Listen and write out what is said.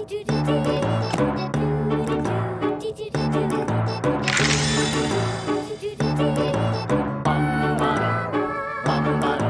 Bum, bum, bum.